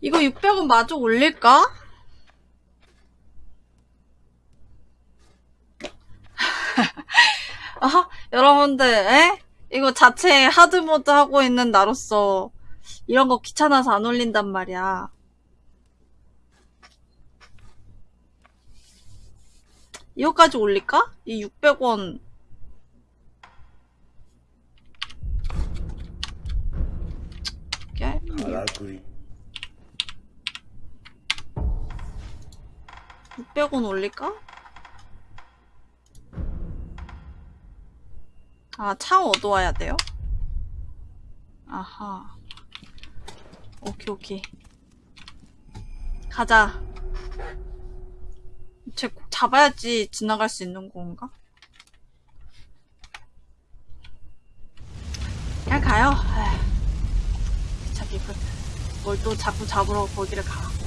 이거 600원 마저 올릴까? 아, 여러분들, 에? 이거 자체 하드모드 하고 있는 나로서 이런 거 귀찮아서 안 올린단 말이야. 이거까지 올릴까? 이 600원. 게임 か 600원 올릴까? 아, 창 얻어와야 돼요? 아하. 오케이, 오케이. 가자. 쟤꼭 잡아야지 지나갈 수 있는 건가? 그냥 가요. 자기 그, 뭘또 자꾸 잡으러 거기를 가.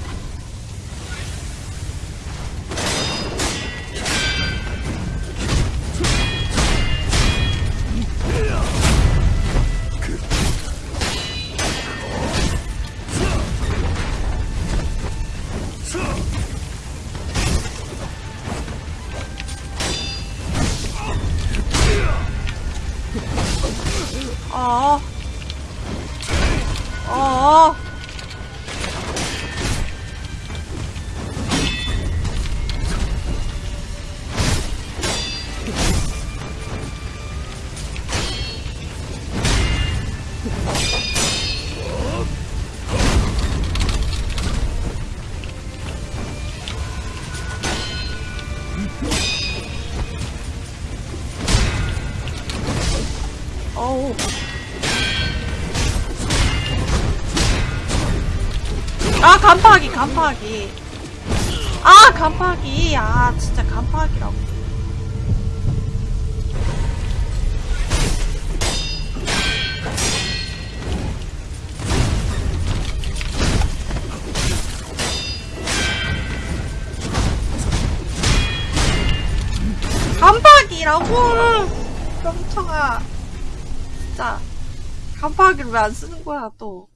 어. 간파하기. 아, 간파하기. 아, 진짜 간파하기라고. 간파하기라고! 깜짝아. 진짜. 간파하기를 왜 안 쓰는 거야, 또.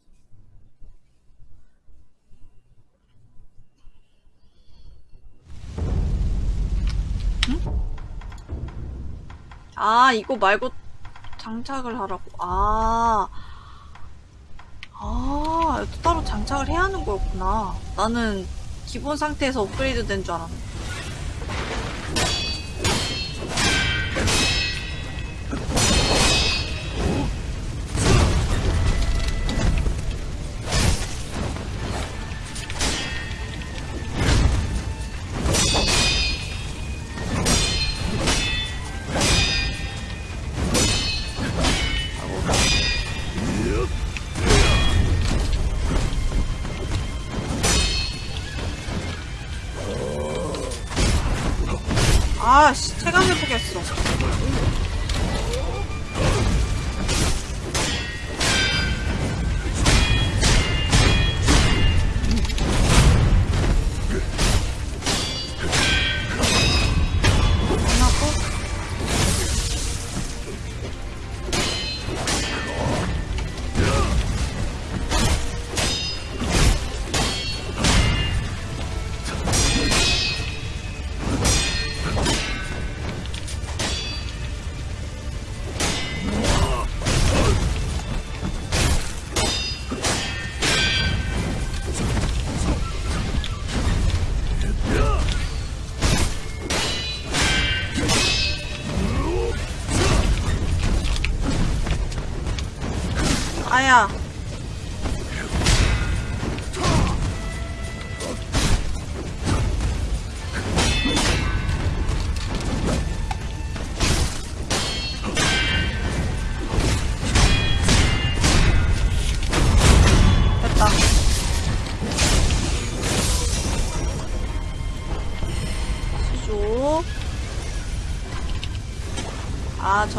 아, 이거 말고 장착을 하라고. 아. 아, 또 따로 장착을 해야 하는 거였구나. 나는 기본 상태에서 업그레이드 된 줄 알았네.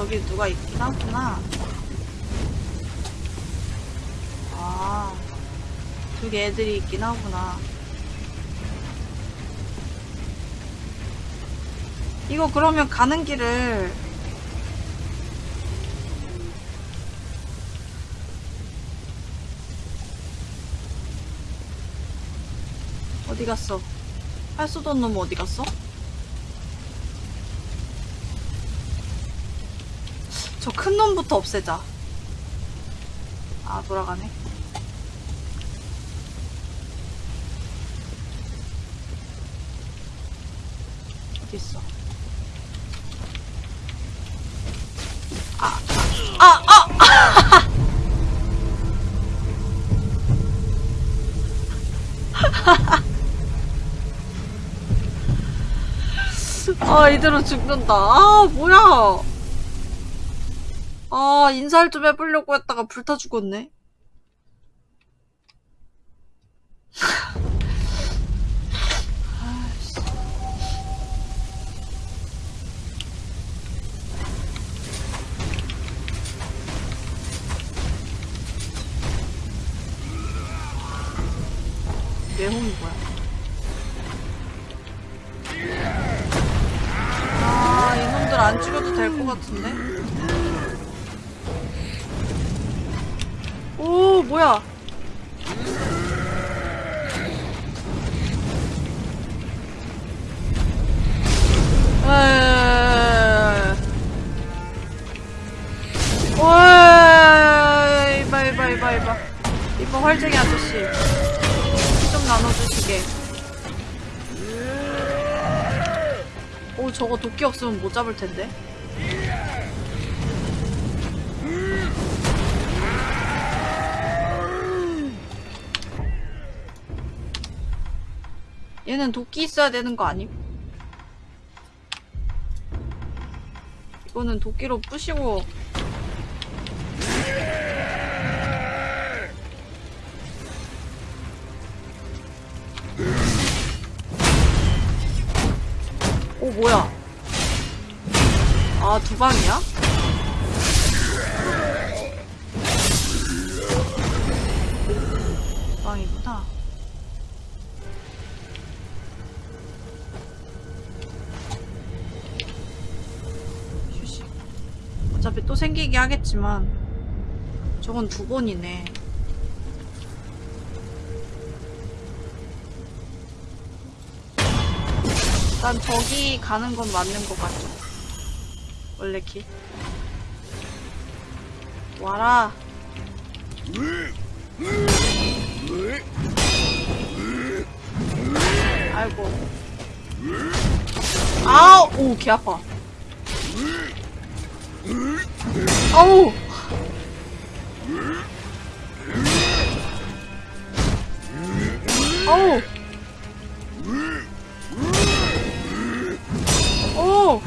아, 저기 누가 있긴 하구나. 아, 저기 애들이 있긴 하구나. 이거 그러면 가는 길을 어디 갔어? 없는 놈 어디 갔어? 저 큰 놈부터 없애자. 아, 돌아가네. 어디 있어? 아, 아, 아! 아, 이대로 죽는다. 아, 뭐야. 아, 인사를 좀 해보려고 했다가 불타 죽었네. 잡을 텐데. 얘는 도끼 있어야 되는 거 아님? 이거는 도끼로 부시고 하겠지만 저건 두 번이네. 일단 저기 가는 건 맞는 것 같죠 원래 길. 와라. 아이고. 아우! 오개 아파 아우 아우 오!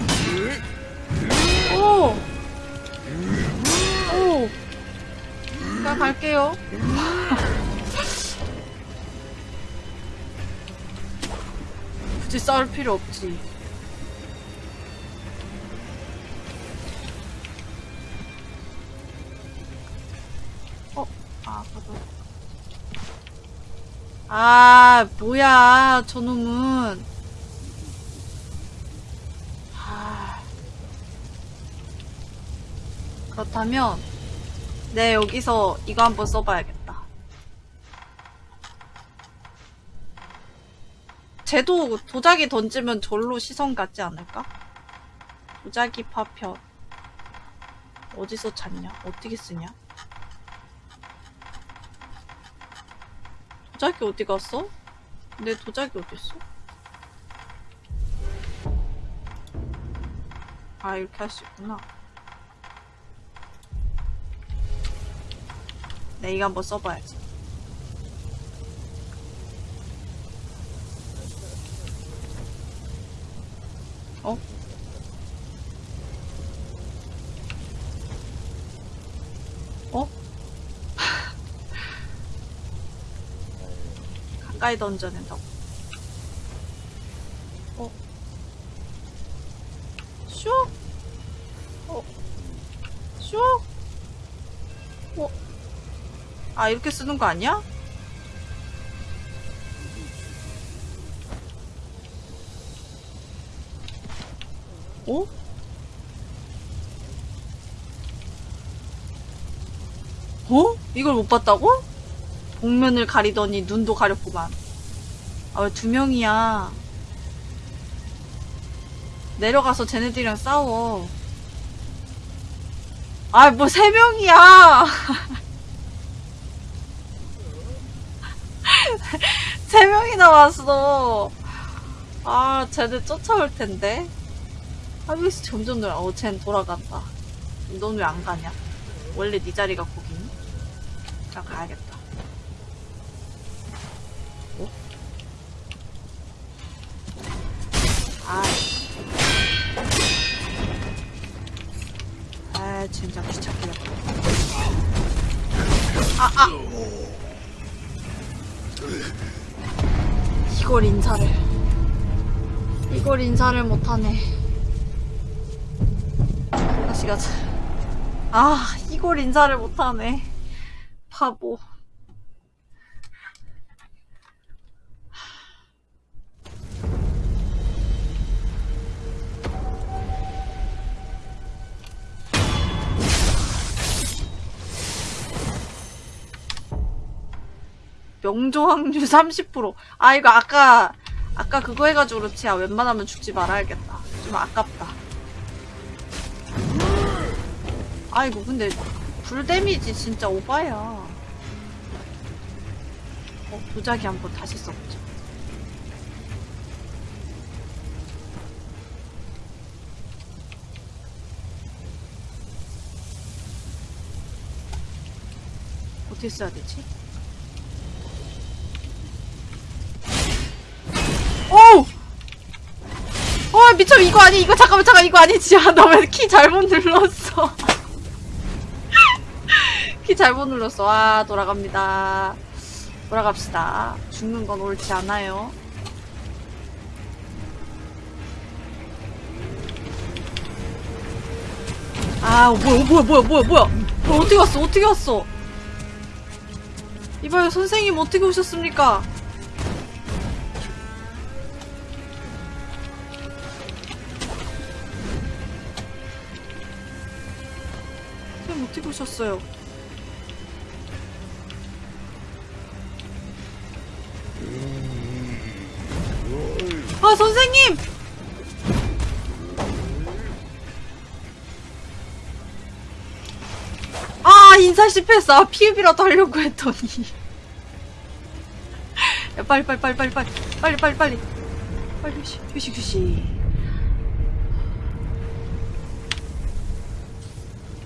오! 오! 나 갈게요. 굳이 싸울 필요 없지. 아, 뭐야, 저놈은. 아. 그렇다면 네 여기서 이거 한번 써봐야겠다. 쟤도 도자기 던지면 절로 시선 갖지 않을까? 도자기 파편 어디서 찾냐? 어떻게 쓰냐? 도자기 어디 갔어? 내 도자기 어디 있어? 아 이렇게 할 수 있구나. 네, 이거 한번 써봐야지. 가까이 던져낸다고. 어? 슉! 어? 슉! 어? 아, 이렇게 쓰는 거 아니야? 어? 어? 이걸 못 봤다고? 복면을 가리더니 눈도 가렸구만. 아, 왜 두 명이야? 내려가서 쟤네들이랑 싸워. 아, 뭐 세 명이야! 세 명이나 왔어. 아, 쟤네 쫓아올 텐데. 하비스 점점 늘어. 어, 쟨 돌아간다. 넌 왜 안 가냐? 원래 네 자리가 거기니? 자, 가야겠다. 아, 진짜 귀찮게. 아, 아! 이걸 인사를. 이걸 인사를 못하네. 다시 가자. 아, 이걸 인사를 못하네. 바보. 명조 확률 30%. 아, 이거 아까, 아까 그거 해가지고 그렇지. 아, 웬만하면 죽지 말아야겠다. 좀 아깝다. 아이고, 근데, 불 데미지 진짜 오바야. 어, 도자기 한번 다시 써보자. 어떻게 써야 되지? 어, 미쳐, 이거 아니, 이거 잠깐만, 잠깐, 이거 아니지. 아, 나왜 키 잘못 눌렀어. 키 잘못 눌렀어. 아, 돌아갑니다. 돌아갑시다. 죽는 건 옳지 않아요. 아, 뭐야, 뭐야, 뭐야, 뭐야, 뭐야. 뭐, 어떻게 왔어, 어떻게 왔어. 이봐요, 선생님, 어떻게 오셨습니까? 어떻게 오셨어요? 아, 선생님! 아, 인사 실패했어. 아, 피읍이라도 하려고 했더니. 야, 빨리, 빨리, 빨리, 빨리, 빨리. 빨리, 빨리, 빨리. 빨리, 휴시, 휴시, 휴시.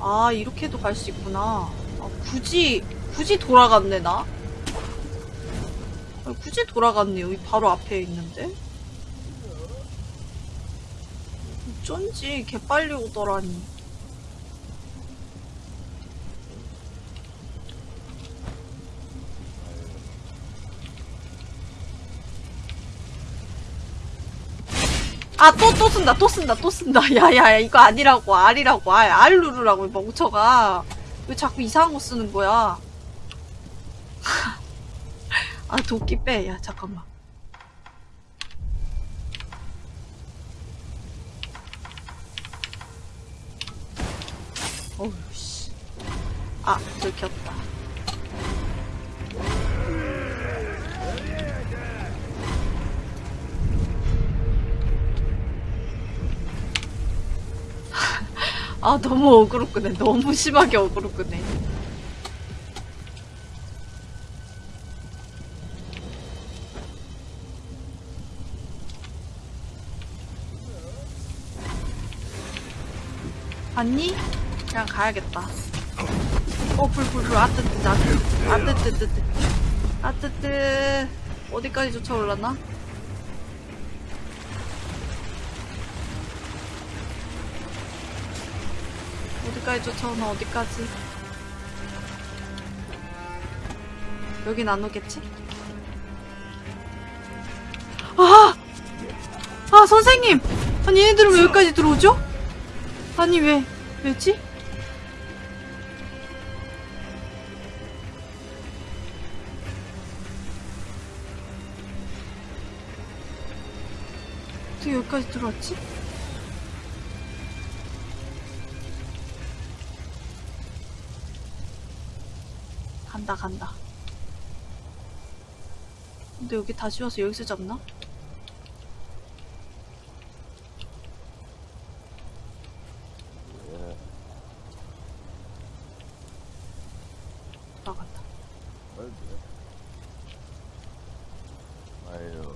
아, 이렇게도 갈 수 있구나. 아, 굳이, 굳이 돌아갔네, 나? 아, 굳이 돌아갔네. 여기 바로 앞에 있는데? 어쩐지 개빨리 오더라니. 아, 또, 또 쓴다, 또 쓴다, 또 쓴다. 야, 야, 야, 이거 아니라고, R 누르라고, 이 멍청아. 왜 자꾸 이상한 거 쓰는 거야? 아, 도끼 빼. 야, 잠깐만. 어우, 씨. 아, 들켰다. 아, 너무 어그로 끄네. 너무 심하게 어그로 끄네. 봤니? 그냥 가야겠다. 어, 불, 불, 불. 아뜨뜨, 아뜨뜨, 아뜨뜨뜨. 아뜨뜨. 어디까지 쫓아올라나? 어디까지 쫓아오나, 어디까지? 여긴 안 오겠지? 아! 아, 선생님! 아니, 얘네들은 왜 여기까지 들어오죠? 아니, 왜, 왜지? 어떻게 여기까지 들어왔지? 간다, 간다. 근데 여기 다시 와서 여기서 잡나? 나간다. 아유,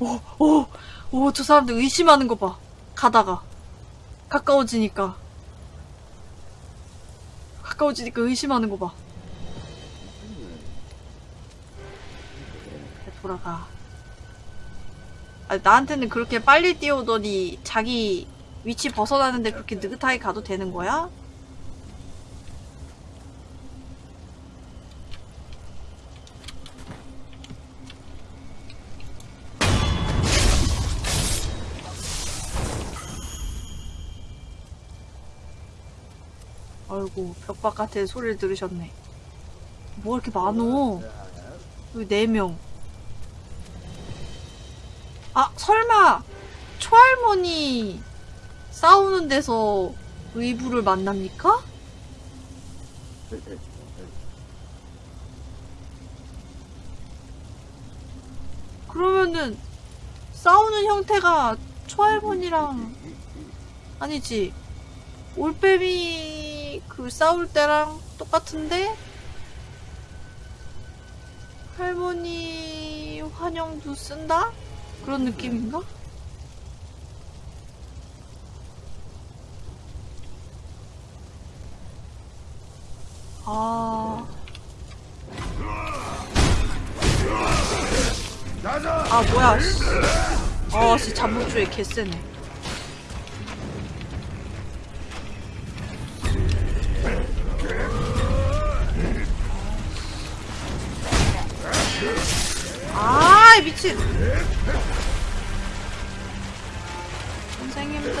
오, 오, 오, 저 사람들 의심하는 거 봐. 가다가. 가까워지니까. 가까워지니까 의심하는 거 봐. 그래, 돌아가. 아, 나한테는 그렇게 빨리 뛰어오더니 자기 위치 벗어나는데 그렇게 느긋하게 가도 되는 거야? 아이고, 벽 바깥에 소리를 들으셨네. 뭐 이렇게 많어? 여기 네 명. 아, 설마, 초할머니 싸우는 데서 의부를 만납니까? 그러면은, 싸우는 형태가 초할머니랑, 아니지. 올빼미 그 싸울 때랑 똑같은데? 할머니 환영도 쓴다? 그런 느낌인가? 아. 아, 뭐야, 씨. 아, 씨, 잠복주에 개쎄네. 미친. 선생님들.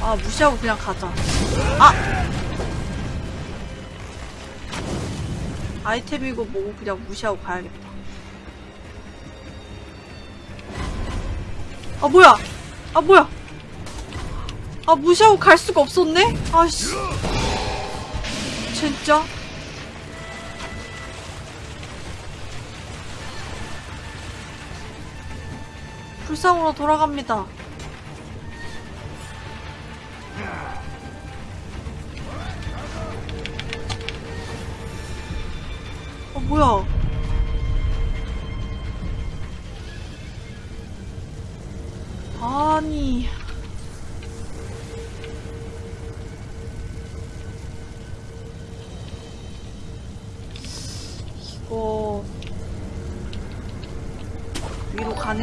아, 무시하고 그냥 가자. 아! 아이템이고 뭐고 그냥 무시하고 가야겠다. 아, 뭐야! 아, 뭐야! 아 무시하고 갈 수가 없었네? 아씨 진짜? 불상으로 돌아갑니다 어 뭐야 아니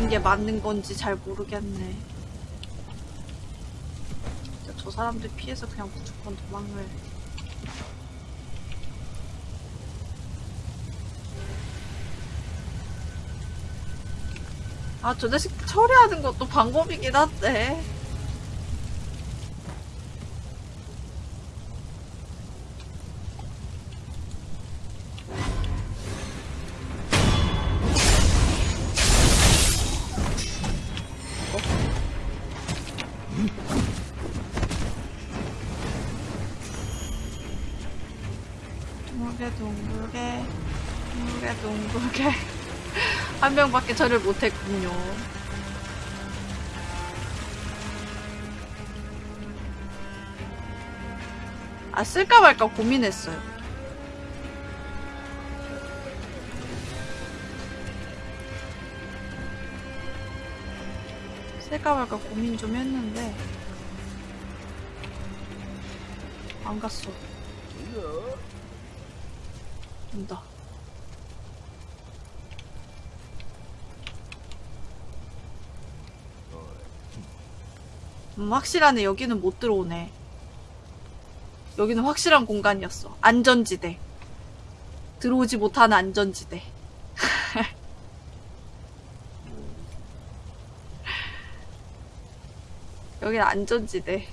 가는 게 맞는 건지 잘 모르겠네. 저 사람들 피해서 그냥 무조건 도망을. 아, 저 자식 처리하는 것도 방법이긴 한데. 명밖에 저를 못했군요. 아 쓸까 말까 고민했어요. 쓸까 말까 고민 좀 했는데 안 갔어. 온다. 음, 확실하네. 여기는 못 들어오네. 여기는 확실한 공간이었어. 안전지대. 들어오지 못하는 안전지대. 여기는 안전지대.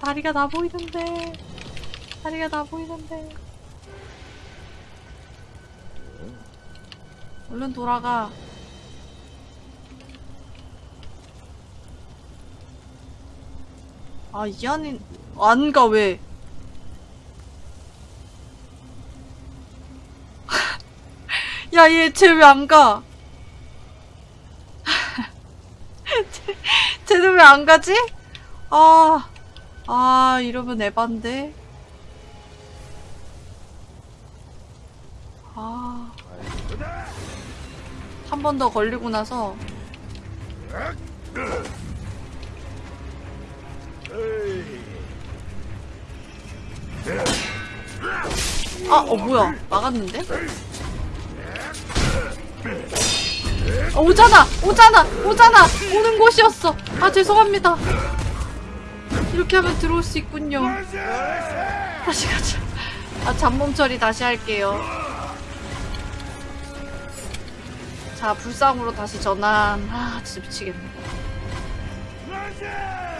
다리가 나 보이는데. 다리가 다 보이는데. 얼른 돌아가. 아, 이 안인, 안 가, 왜? 야, 얘, 쟤 왜 안 가? 쟤- 쟤는 왜 안 가지? 아, 아, 이러면 에반데. 한 번 더 걸리고 나서 아, 어 뭐야? 막았는데? 어, 오잖아! 오잖아! 오잖아! 오는 곳이었어! 아, 죄송합니다. 이렇게 하면 들어올 수 있군요. 다시 가자. 아, 잠몸 처리 다시 할게요. 자, 불상으로 다시 전환. 아, 진짜 미치겠네.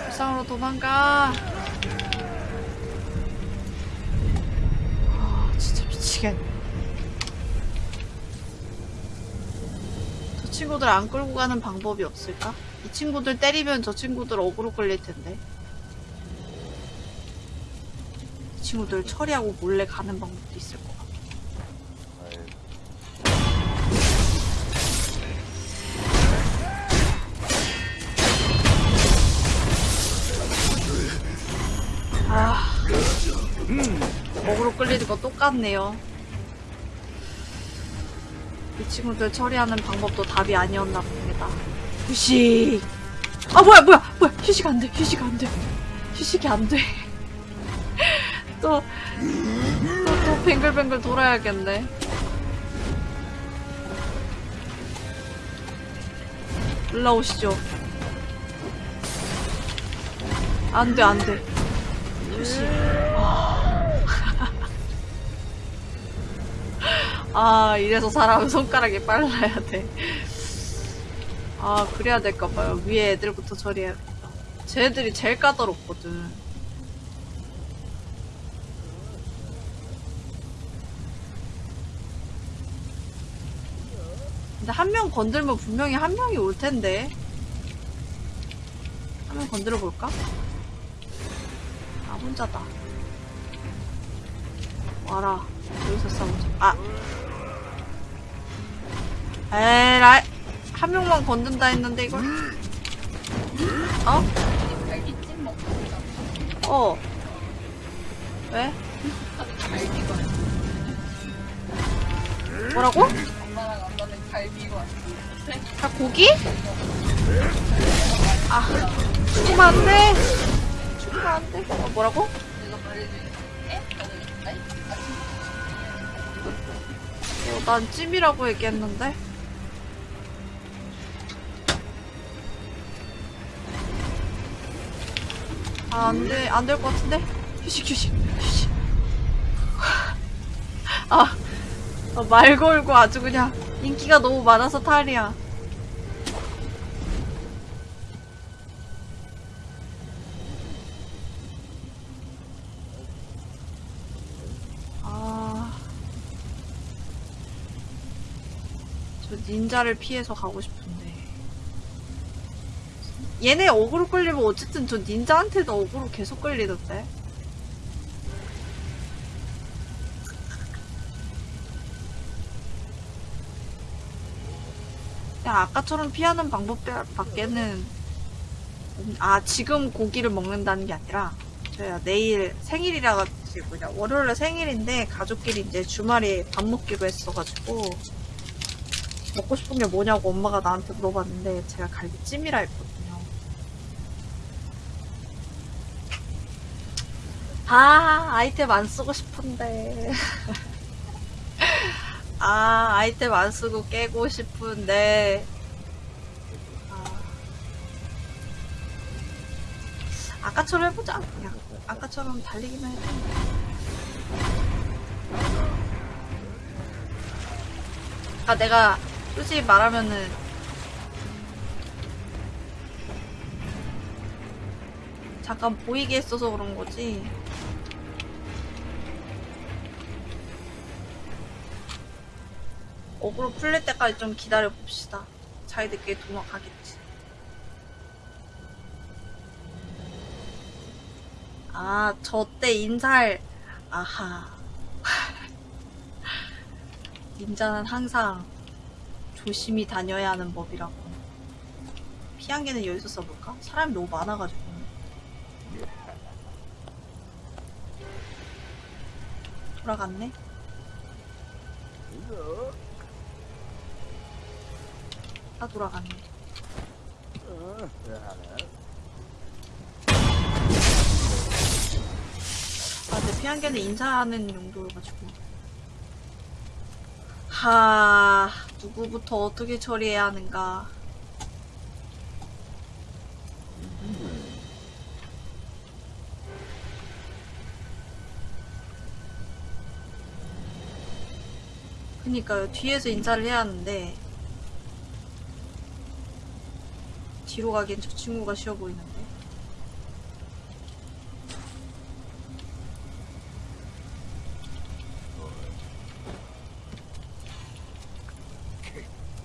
불상으로 도망가. 아, 진짜 미치겠네. 저 친구들 안 끌고 가는 방법이 없을까? 이 친구들 때리면 저 친구들 어그로 끌릴 텐데. 이 친구들 처리하고 몰래 가는 방법도 있을 것 같아. 아, 먹으로 끌리는 거 똑같네요. 이 친구들 처리하는 방법도 답이 아니었나 봅니다. 휴식. 아 뭐야 뭐야 뭐야 휴식 안 돼. 휴식 안 돼. 휴식이 안 돼. 또 또, 또 뱅글뱅글 돌아야겠네. 올라오시죠. 안 돼, 안 돼. 휴식. 아, 이래서 사람은 손가락이 빨라야 돼. 아, 그래야 될까봐요. 위에 애들부터 처리해야겠다. 쟤들이 제일 까다롭거든. 근데 한 명 건들면 분명히 한 명이 올 텐데. 한 명 건드려 볼까? 아, 혼자다. 와라. 여기서 싸우자. 아. 에라이. 한 명만 건든다 했는데, 이걸? 어? 어. 왜? 뭐라고? 다 고기? 아, 죽으면 안 돼. 죽으면 안 돼. 어, 뭐라고? 어, 난 찜이라고 얘기했는데. 아, 안 돼, 안 될 것 같은데? 휴식, 휴식, 휴식. 아, 어, 말 걸고 아주 그냥 인기가 너무 많아서 탈이야. 아. 저 닌자를 피해서 가고 싶은데. 얘네 어그로 끌리면 어쨌든 저 닌자한테도 어그로 계속 끌리던데. 그냥 아까처럼 피하는 방법 밖에는 없- 아 지금 고기를 먹는다는 게 아니라 저야 내일 생일이라 가지고 그냥 월요일에 생일인데 가족끼리 이제 주말에 밥 먹기로 했어가지고 먹고 싶은 게 뭐냐고 엄마가 나한테 물어봤는데 제가 갈비찜이라 했거든요. 아 아이템 안 쓰고 싶은데. 아 아이템 안 쓰고 깨고 싶은데. 아, 아까처럼 해보자. 그냥 아까처럼 달리기만 해도 아 내가 솔직히 말하면은 잠깐 보이게 했어서 그런 거지. 어그로 풀릴 때까지 좀 기다려 봅시다. 자기들끼리 도망가겠지. 아 저 때 인살 아하. 인자는 항상 조심히 다녀야 하는 법이라고. 피한개는 여기서 써볼까? 사람이 너무 많아가지고. 돌아갔네? 다 돌아갔네. 아, 내 피한개는 인사하는 용도여가지고. 하, 누구부터 어떻게 처리해야 하는가. 그니까요, 뒤에서 인사를 해야 하는데, 뒤로 가기엔 저 친구가 쉬워 보이는데.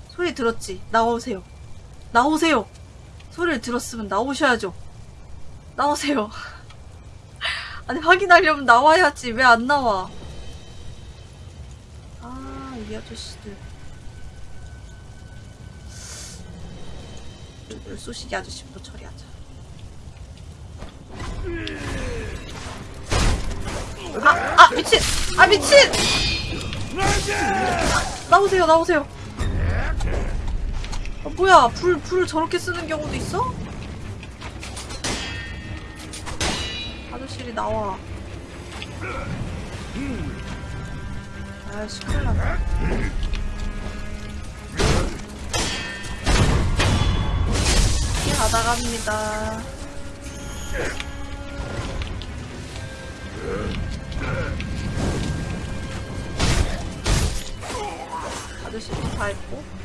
소리 들었지? 나오세요. 나오세요! 소리를 들었으면 나오셔야죠. 나오세요. 아니, 확인하려면 나와야지. 왜 안 나와? 아, 이 아저씨들. 물쏘시기 아저씨부터 처리하자. 아, 아, 미친! 아, 미친! 나오세요, 나오세요. 아, 뭐야, 불, 불을 저렇게 쓰는 경우도 있어? 아저씨리 나와. 아이씨, 큰일 났다. 가다 갑니다. 아저씨 다 했고.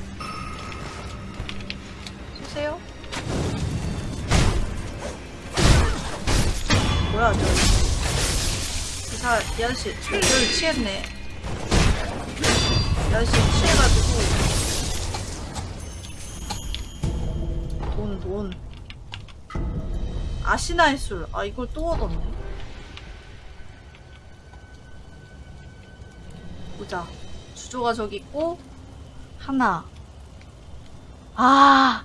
뭐야, 저. 이 사, 이 아저씨, 저, 저를 취했네. 이 아저씨 취해가지고. 돈, 돈. 아시나의 술. 아, 이걸 또 얻었네. 보자. 주조가 저기 있고, 하나. 아,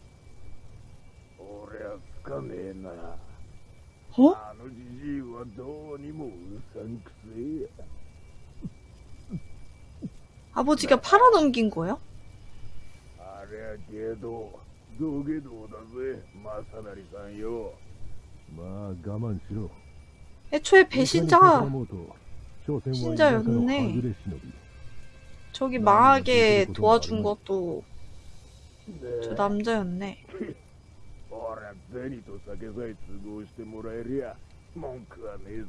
俺はつかねえな 어? あのじじいはどうにもうさんくせえや 아버지가 팔아넘긴 거예요? ありゃけど土下道だぜ正成さんよまあ我慢しろ 애초에 いかに 배신자 絡もうと所詮は田舎の 신자였네. 外れ忍び 저기 망하게 도와준 것도 저 남자였네. 俺は銭と酒さえ都合してもらえりゃ文句はねえさ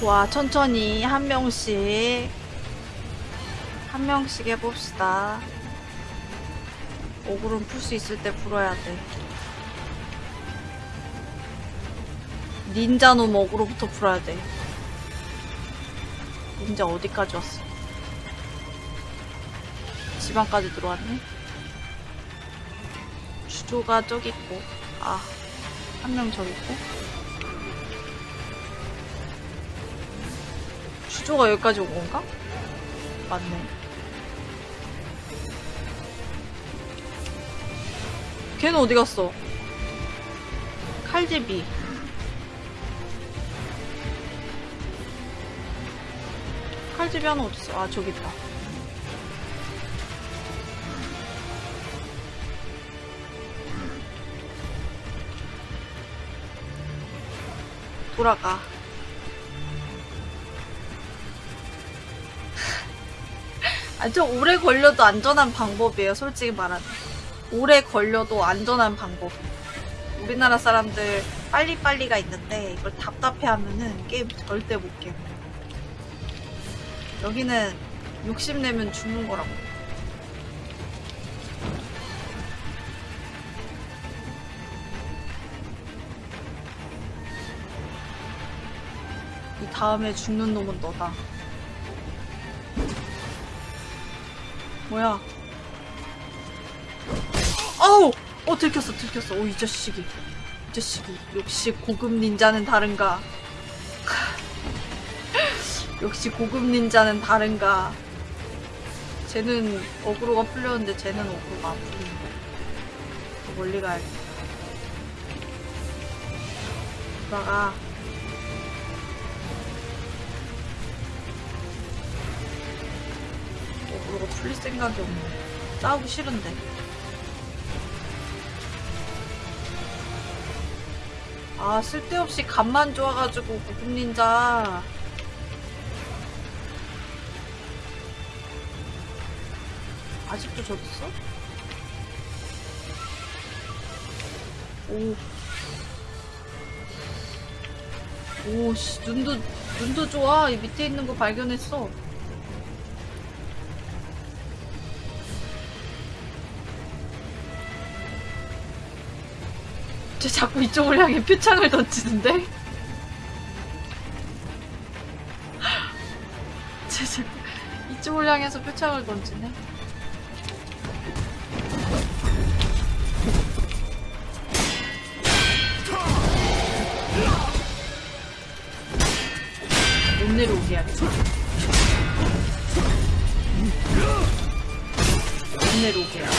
좋아, 천천히 한 명씩 한 명씩 해봅시다. 오그름 풀 수 있을 때 풀어야 돼. 닌자 놈 어그로부터 풀어야 돼. 닌자 어디까지 왔어? 지방까지 들어왔네? 주조가 저기 있고, 아, 한 명 저기 있고. 주조가 여기까지 온 건가? 맞네. 걔는 어디 갔어? 칼제비. 칼집이 하나 어딨어? 아 저기 있다 돌아가 아저 오래 걸려도 안전한 방법이에요 솔직히 말하면 오래 걸려도 안전한 방법. 우리나라 사람들 빨리빨리가 있는데, 이걸 답답해 하면은 게임 절대 못 깨. 여기는 욕심내면 죽는 거라고. 이 다음에 죽는 놈은 너다. 뭐야? 아우! 어, 들켰어, 들켰어. 오, 이 자식이. 이 자식이. 역시 고급 닌자는 다른가. 역시 고급 닌자는 다른가. 쟤는 어그로가 풀렸는데 쟤는 어그로가 안. 더 멀리 가야겠다. 돌아가. 어그로가 풀릴 생각이 없네. 싸우기 싫은데. 아, 쓸데없이 간만 좋아가지고, 고급 닌자. 아직도 있어? 오. 오, 씨, 눈도, 눈도 좋아. 이 밑에 있는 거 발견했어. 쟤 자꾸 이쪽을 향해 표창을 던지는데? 쟤 자꾸 이쪽을 향해서 표창을 던지네? 못 내려오게 해야겠다. 못 내려오게 해야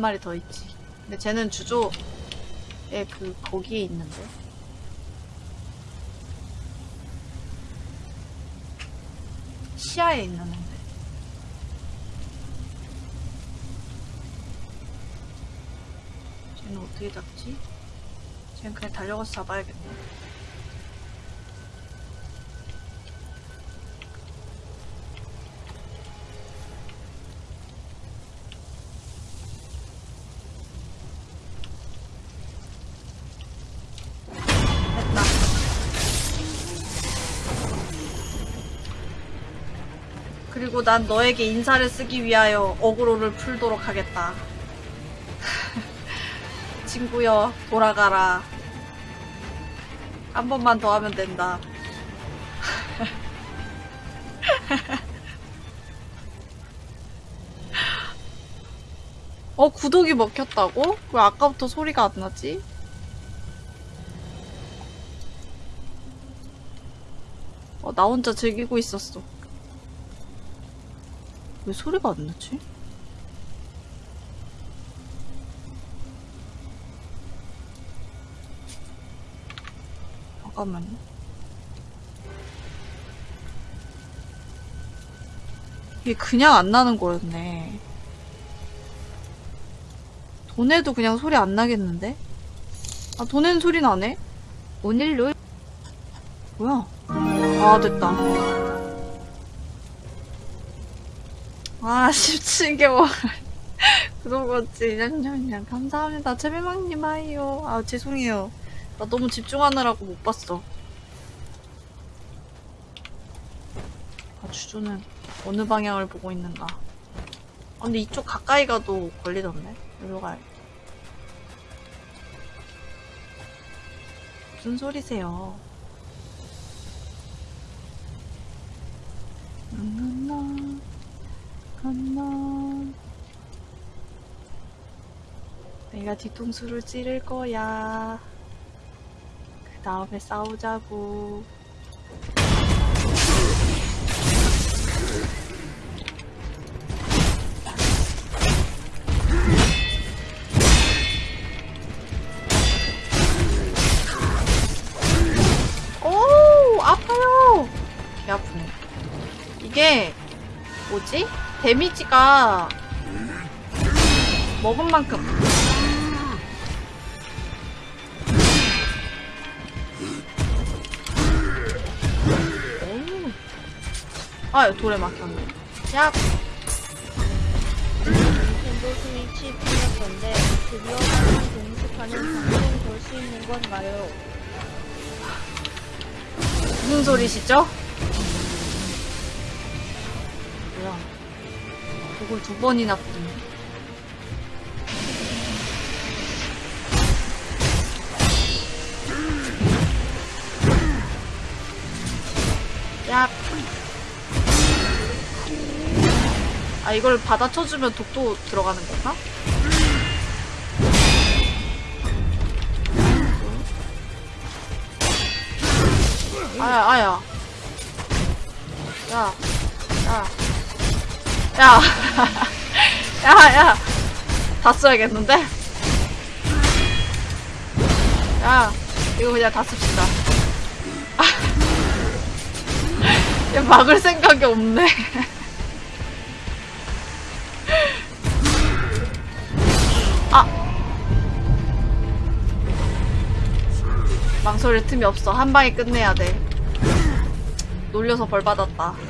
한 마리 더 있지. 근데 쟤는 주조에 그, 거기에 있는데. 시야에 있는데. 쟤는 어떻게 잡지? 쟤는 그냥 달려가서 잡아야겠네. 그리고 난 너에게 인사를 쓰기 위하여 어그로를 풀도록 하겠다. 친구여, 돌아가라. 한 번만 더 하면 된다. 어, 구독이 먹혔다고? 왜 아까부터 소리가 안 나지? 어, 나 혼자 즐기고 있었어. 왜 소리가 안 나지? 잠깐만요. 이게 그냥 안 나는 거였네. 돈에도 그냥 소리 안 나겠는데? 아, 돈에는 소리 나네? 오늘로 뭐야? 아, 됐다. 아, 17개월. 구독었지. 냠냠냠. 감사합니다. 채비망님 하이요. 아, 죄송해요. 나 너무 집중하느라고 못 봤어. 아, 주조는 어느 방향을 보고 있는가. 아, 근데 이쪽 가까이 가도 걸리던데? 여기로 가야 무슨 소리세요? 건너 건너. 내가 뒤통수를 찌를 거야. 그 다음에 싸우자고. 오 아파요. 개 아프네. 이게 뭐지 데미지가 먹은 만큼 오. 아 돌에 막혔네 야 닌텐도 스위치 풀렸던데 드디어 한판 동습하는 방송 볼수 있는 건가요? 무슨 소리시죠? 뭐야 그걸 두 번이나 부르네 야. 아 이걸 받아쳐주면 독도 들어가는 건가? 아야 아야 야, 야, 야, 야, 야, 다 써야겠는데? 야, 이거 그냥 다 씁시다. 야, 막을 생각이 없네. 아! 망설일 틈이 없어. 한 방에 끝내야 돼. 놀려서 벌 받았다.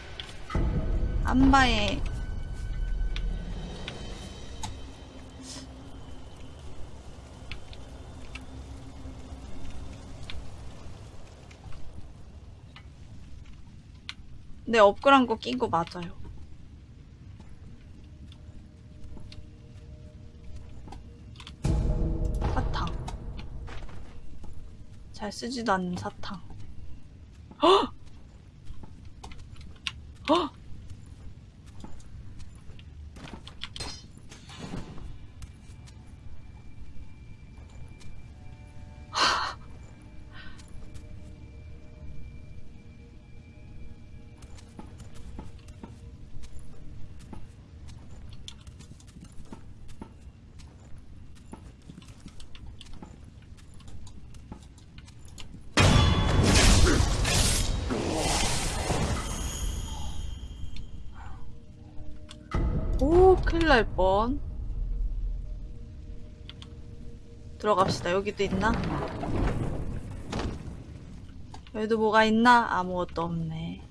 한 방에. 네, 업글한 거낀 거 맞아요. 사탕. 잘 쓰지도 않는 사탕. 헉! 헉! 날 뻔. 들어갑시다. 여기도 있나? 여기도 뭐가 있나? 아무것도 없네.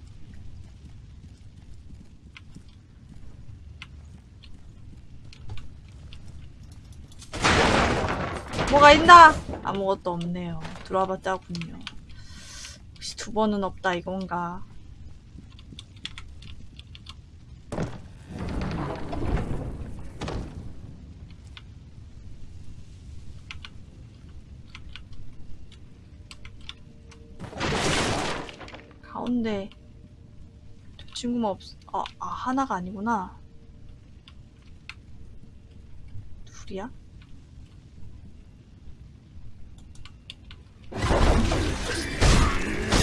뭐가 있나? 아무것도 없네요. 들어와봤자군요. 혹시 두 번은 없다 이건가? 친구만 없, 아, 아, 하나가 아니구나. 둘이야?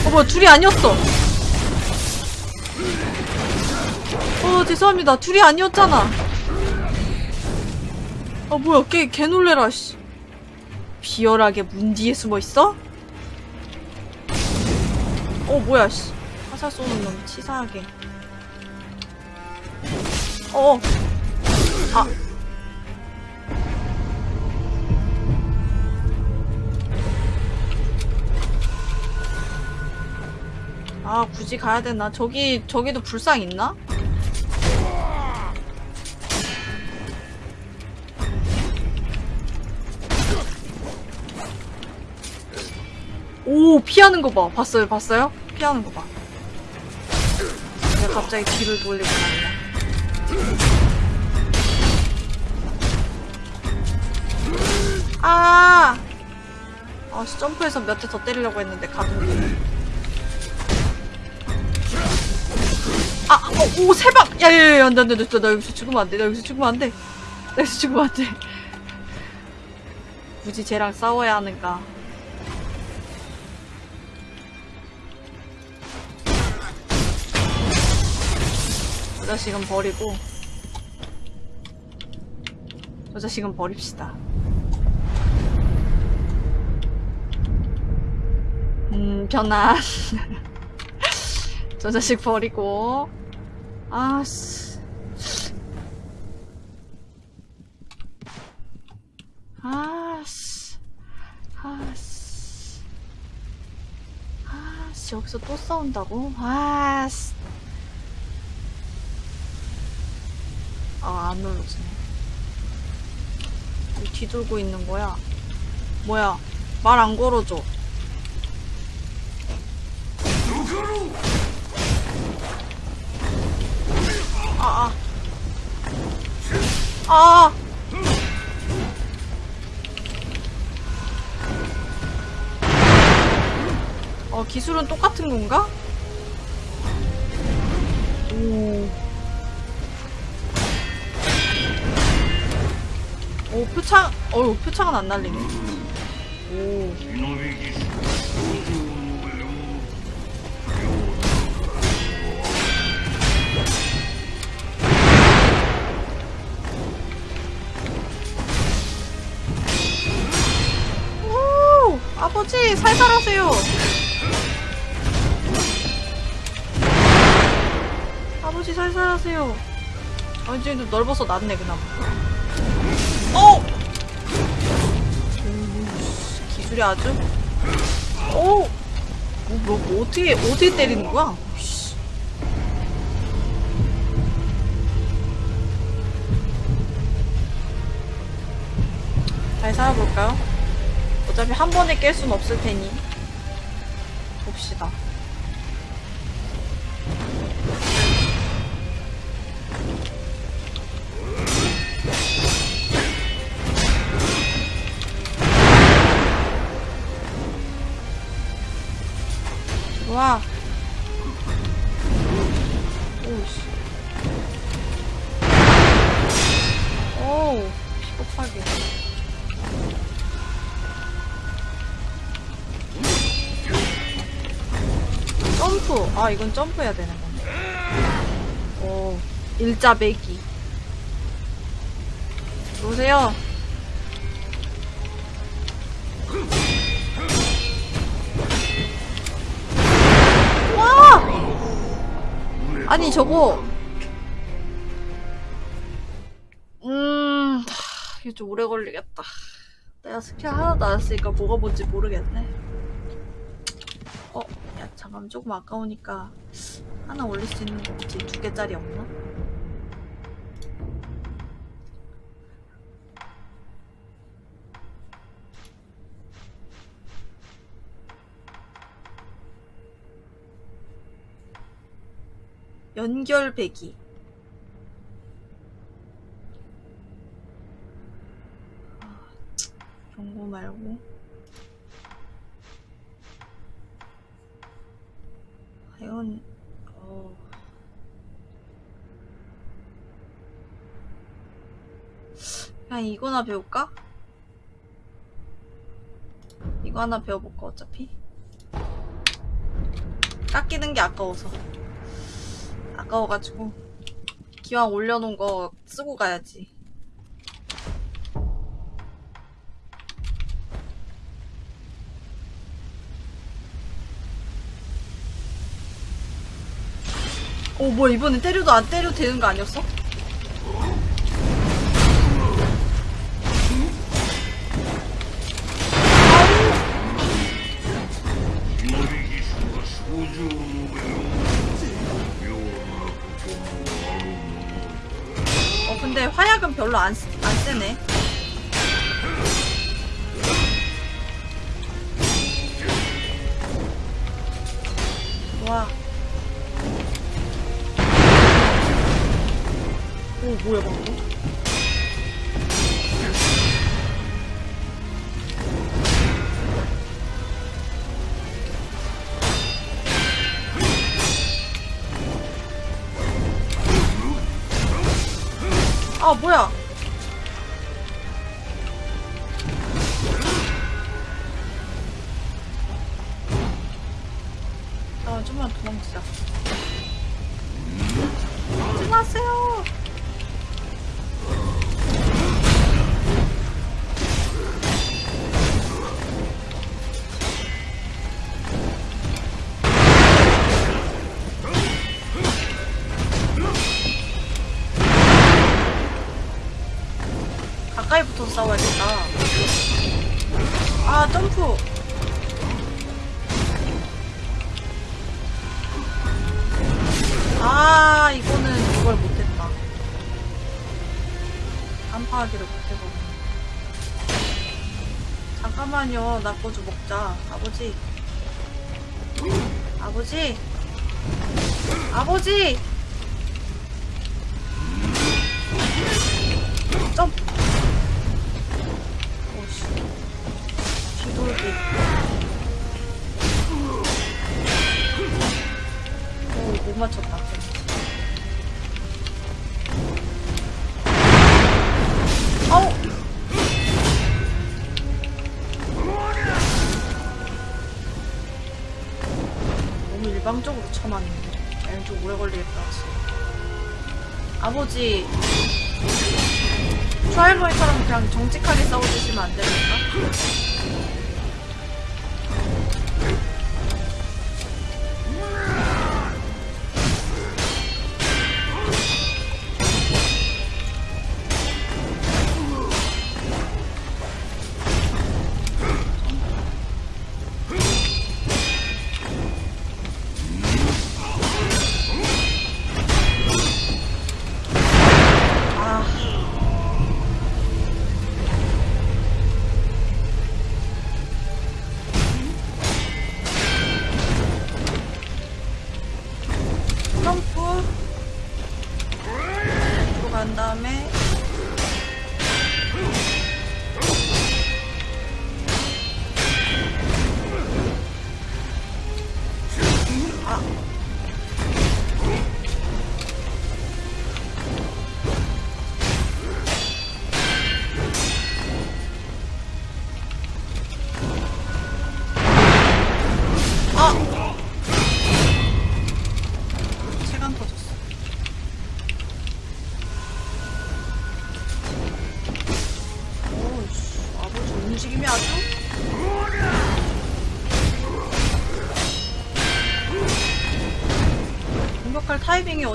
어, 뭐야, 둘이 아니었어! 어, 죄송합니다. 둘이 아니었잖아. 아, 뭐야, 걔, 개 놀래라, 씨. 비열하게 문 뒤에 숨어 있어? 어 뭐야 씨 화살 쏘는 놈 치사하게 어 아. 아 굳이 가야 되나? 저기 저기도 불상 있나? 오 피하는 거 봐. 봤어요? 봤어요? 피하는 거 봐. 내가 갑자기 뒤를 돌리고 말이야. 아! 아씨 점프해서 몇 대 더 때리려고 했는데 가동이. 아, 어, 오, 세 방! 야, 야, 야, 안 돼, 안 돼, 나, 나 여기서 죽으면 안 돼, 나 여기서 죽으면 안 돼. 나 여기서 죽으면 안 돼. 굳이 쟤랑 싸워야 하는가. 저 자식은 버리고, 저 자식은 버립시다. 음, 변한. 저 자식 버리고. 아씨. 아씨. 아씨. 아씨, 여기서 또 싸운다고? 아씨. 아, 안 눌러지네. 왜 뒤돌고 있는 거야? 뭐야? 말 안 걸어줘. 아, 아. 아. 어, 기술은 똑같은 건가? 오. 오, 표창, 어우, 표창은 안 날리네. 오. 오, 아버지 살살하세요. 아버지 살살하세요. 아 이제 좀 넓어서 낫네 그나마. 어. 오, 씨, 기술이 아주. 오. 뭐, 뭐, 뭐 어떻게 어떻게 때리는 거야? 씨. 잘 살아볼까요? 어차피 한 번에 깰 순 없을 테니 봅시다. 와. 오씨. 오, 피복하게. 점프. 아, 이건 점프해야 되는 건데. 오, 일자 매기. 들어오세요. 아니, 저거. 음, 하, 이거 좀 오래 걸리겠다. 내가 스킬 하나도 안 했으니까 뭐가 뭔지 모르겠네. 어, 야, 잠깐만, 조금 아까우니까 하나 올릴 수 있는 거 없지? 두 개짜리 없나? 연결 배기. 아, 거 말고. 과연, 어. 그냥 이거 나 배울까? 이거 하나 배워볼까, 어차피? 깎이는 게 아까워서. 아까워가지고. 기왕 올려놓은 거 쓰고 가야지. 어, 뭐야, 이번엔 때려도 안 때려도 되는 거 아니었어? 별로 안, 쓰- 안 세네. 와. 오, 뭐야, 방금? 아, 뭐야? 거좀 먹자. 아버지. 아버지. 아버지!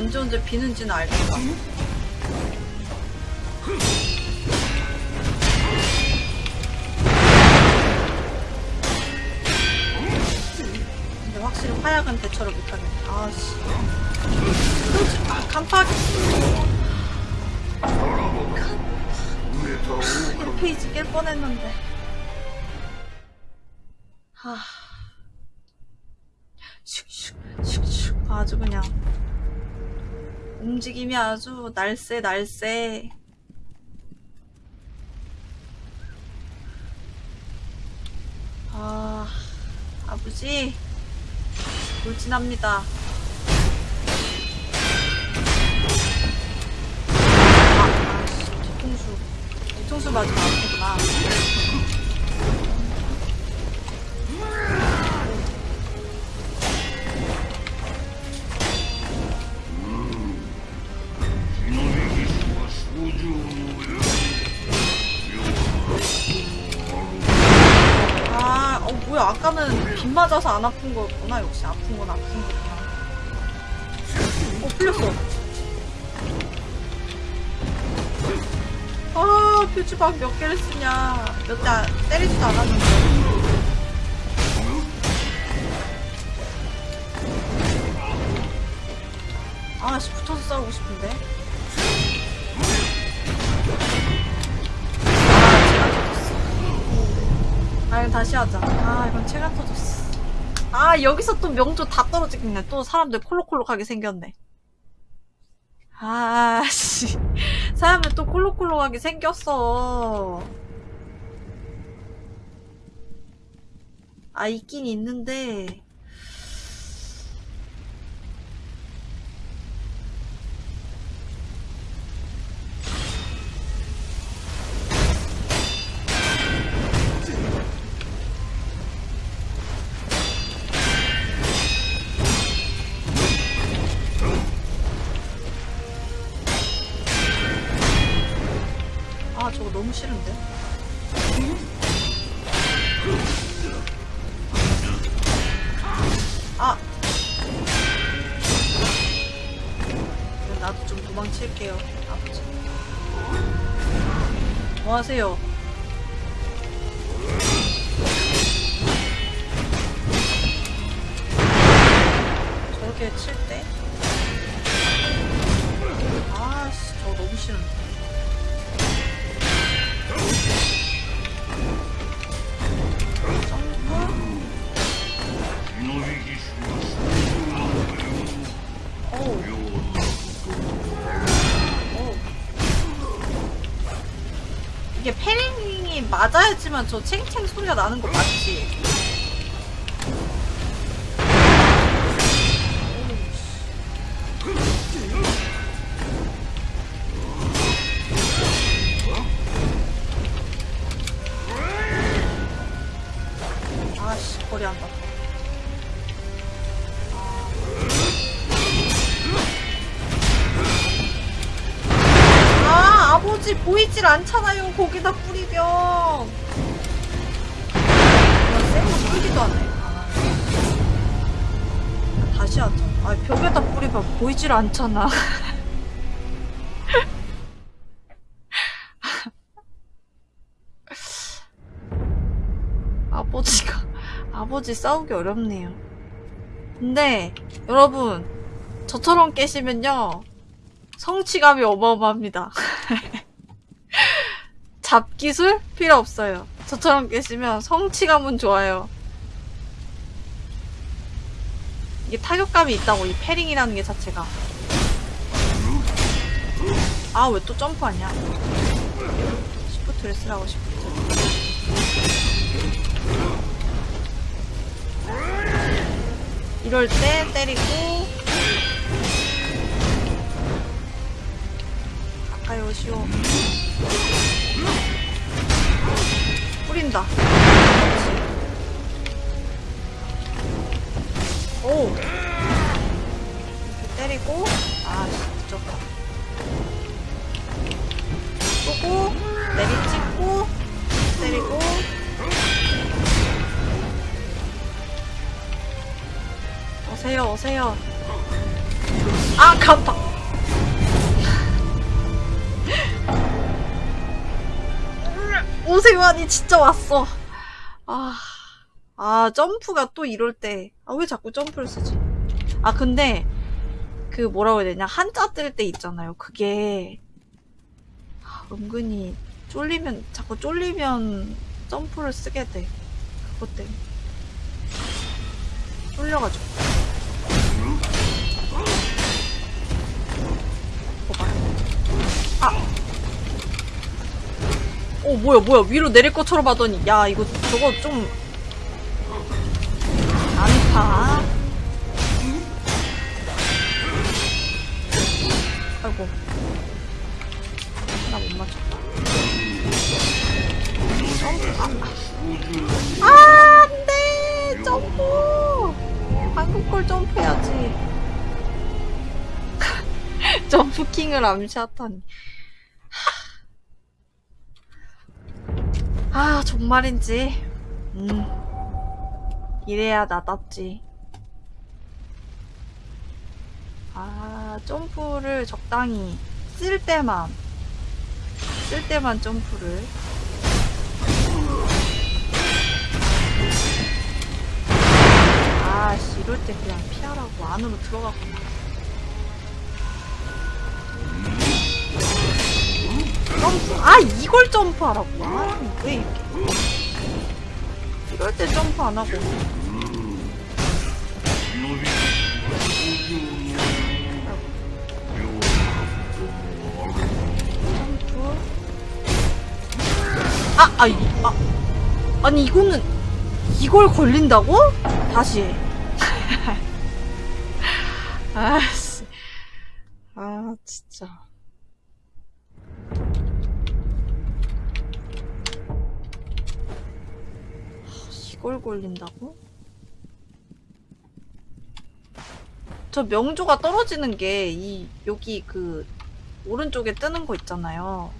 언제 언제 비는지는 알겠다. 근데 확실히 화약은 대처를 못하겠네. 아씨. 아, 간판. 1페이지 깰 뻔했는데. 움직임이 아주 날쌔, 날쌔. 아, 아버지. 돌진합니다. 아, 아씨, 뒤통수. 뒤통수 맞으면 아프구나. 아, 어, 뭐야. 아까는 빗 맞아서 안 아픈 거였구나. 역시 아픈 건 아픈 거구나. 어, 풀렸어. 아, 표지박 몇 개를 쓰냐. 몇 대 때리지도 않았는데. 아씨, 붙어서 싸우고 싶은데. 아 이건 다시 하자. 아 이건 체가 터졌어. 아 여기서 또 명조 다 떨어지겠네. 또 사람들 콜록콜록하게 생겼네. 아씨. 사람들 또 콜록콜록하게 생겼어. 아 있긴 있는데 뭐 하세요 맞아야지만 저 챙챙 소리가 나는 거 맞지? 보이질 않잖아 아버지가 아버지 싸우기 어렵네요 근데 여러분 저처럼 깨시면요 성취감이 어마어마합니다. 잡기술 필요 없어요. 저처럼 깨시면 성취감은 좋아요. 이게 타격감이 있다고 이 parrying이라는 게 자체가. 아 왜 또 점프하냐? 시프트를 쓰라고 시프트. 이럴 때 때리고 가까이 오시오. 뿌린다. 오! 이렇게 때리고, 아, 늦었다. 쏘고, 내리찍고, 때리고, 오세요, 오세요. 아, 깜빡! 오세요 아니 진짜 왔어. 아, 아 점프가 또 이럴 때. 아 왜 자꾸 점프를 쓰지? 아 근데 그 뭐라고 해야 되냐 한자 뜰 때 있잖아요. 그게 아, 은근히 쫄리면 자꾸 쫄리면 점프를 쓰게 돼. 그것 때문에 쫄려가지고. 봐봐. 아. 어 뭐야 뭐야 위로 내릴 것처럼 하더니 야 이거 저거 좀 안타 아이고. 나 못 맞췄다. 점프. 아, 아. 안돼. 점프. 한국골 점프해야지. 점프킹을 암시하다니. 아, 정말인지. 음. 이래야 나답지. 아, 점프를 적당히 쓸 때만, 쓸 때만 점프를. 아, 씨, 이럴 때 그냥 피하라고 안으로 들어가구나. 점프. 아, 이걸 점프하라고. 아, 왜 이렇게. 이럴 때 점프 안 하고. 점프. 아, 아, 이, 아. 아니, 이거는, 이걸 걸린다고? 다시. 해. 아씨. 아, 진짜. 이걸 걸린다고? 저 명조가 떨어지는 게, 이, 여기 그, 오른쪽에 뜨는 거 있잖아요.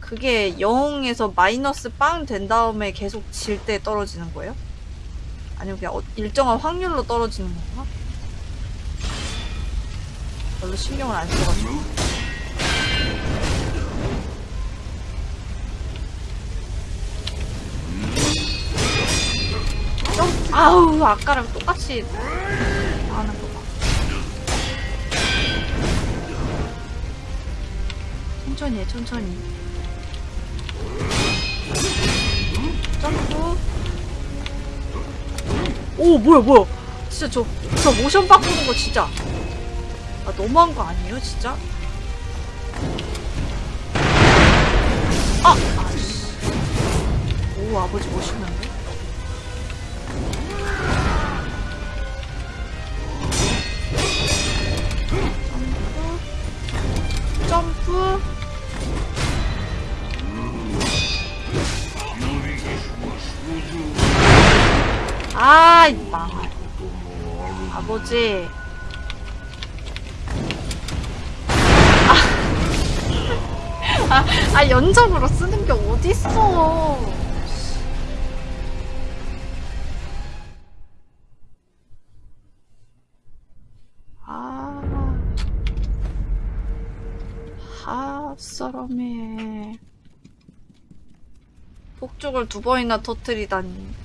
그게 0에서 마이너스 빵 된 다음에 계속 질 때 떨어지는 거예요? 아니면 그냥 어- 일정한 확률로 떨어지는 건가? 별로 신경을 안 써가지고. 아우, 아까랑 똑같이 하는 거 봐. 천천히 해, 천천히. 점프. 오, 뭐야, 뭐야. 진짜 저, 저 모션 바꾸는 거 진짜. 아, 너무한 거 아니에요, 진짜? 아! 아씨. 오, 아버지 멋있는데? 아버지. 아, 아, 연적으로 쓰는 게 어딨어. 아. 아, 썰어매. 폭죽을 두 번이나 터뜨리다니.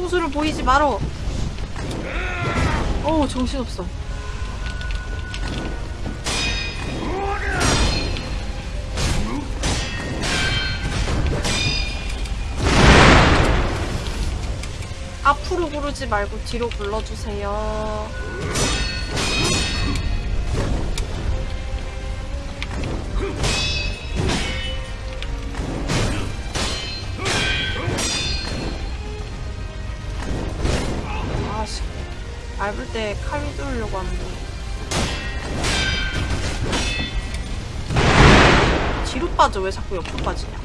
뒤통수, 뒤통수를 보이지 말어. 어우, 정신없어. 앞으로 부르지 말고 뒤로 불러주세요. 밟을 때 칼 휘두르려고 하는데. 뒤로 빠져, 왜 자꾸 옆으로 빠지냐.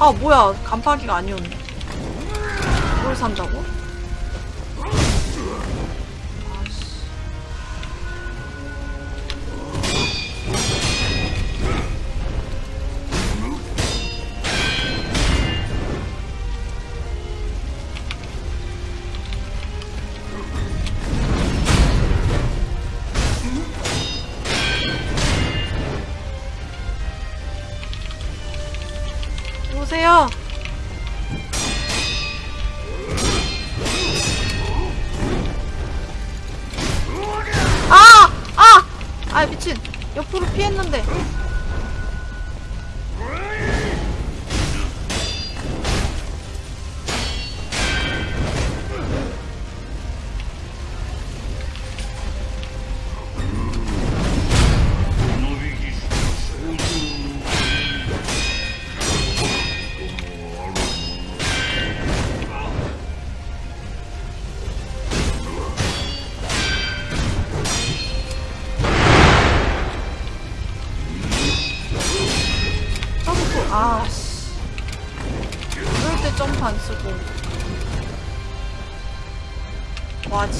아 뭐야 간파기가 아니었네 뭘 산다고?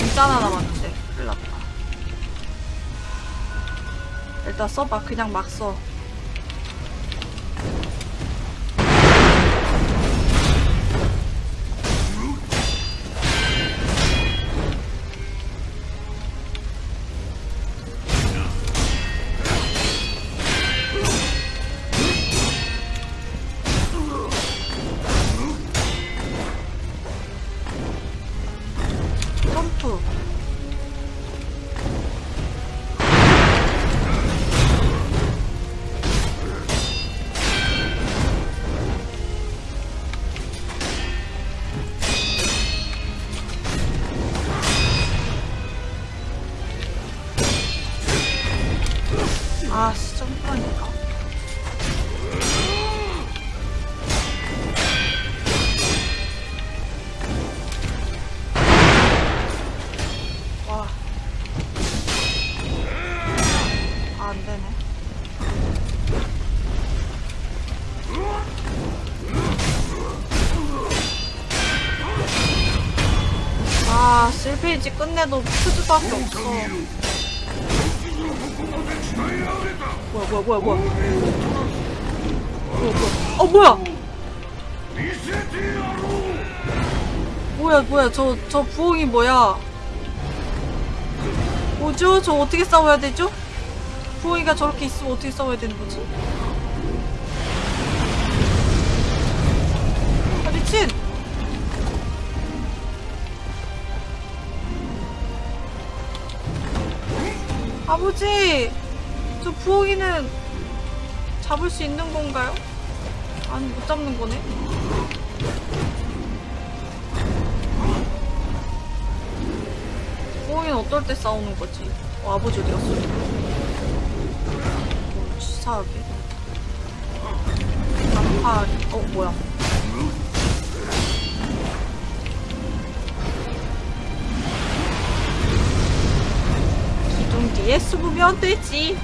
와, 진짜 하나 남았는데. 큰일 났다. 일단 써봐. 그냥 막 써. 아, 1페이지 끝내도 퓨즈밖에 없어. 뭐야, 뭐야, 뭐야, 뭐야. 뭐야, 뭐야. 어, 뭐야! 뭐야, 뭐야, 저, 저 부엉이 뭐야. 뭐죠? 저 어떻게 싸워야 되죠? 부엉이가 저렇게 있으면 어떻게 싸워야 되는 거지? 아버지! 저 부엉이는 잡을 수 있는 건가요? 아니, 못 잡는 거네? 부엉이는 어떨 때 싸우는 거지? 어, 아버지 어디 갔어? 어, 치사하게. 반팔, 어, 뭐야. 숨으면 되지.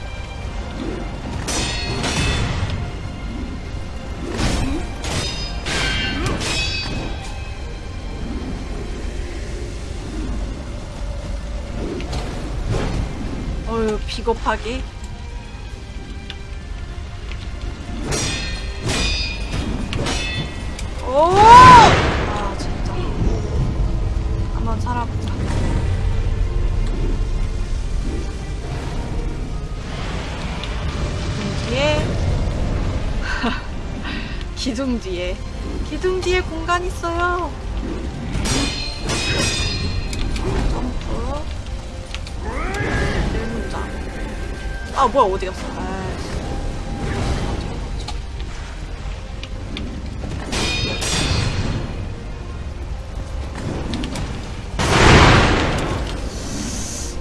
어휴, 비겁하게. 오! 기둥 뒤에. 기둥 뒤에 공간 있어요. 점프. 일문자. 아, 뭐야, 어디 갔어? 아이씨.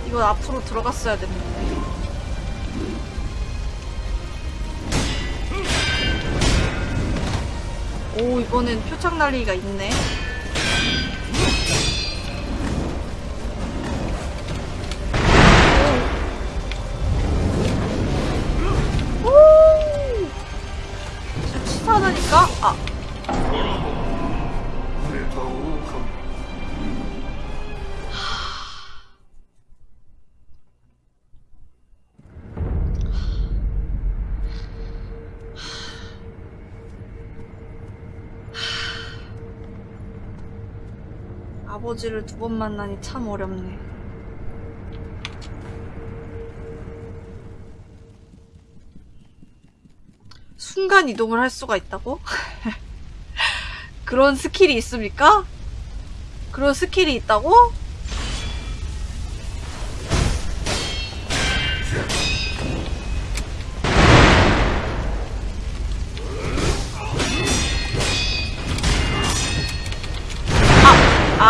이거 앞으로 들어갔어야 됐는데. 오, 이번엔 표창 날리기가 있네. 아버지를 두 번 만나니 참 어렵네. 순간 이동을 할 수가 있다고? 그런 skill이 있습니까? 그런 skill이 있다고?